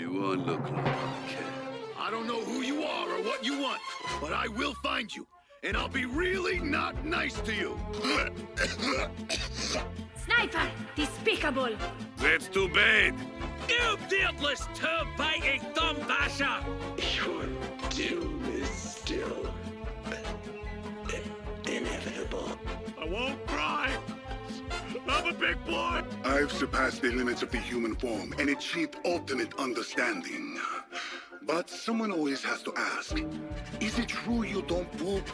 Do I look like I care? I don't know who you are or what you want, but I will find you. And I'll be really not nice to you. Sniper! Despicable! That's too bad. You beardless turd-biting I'm a big boy. I've surpassed the limits of the human form and achieved ultimate understanding. But someone always has to ask, is it true you don't poop?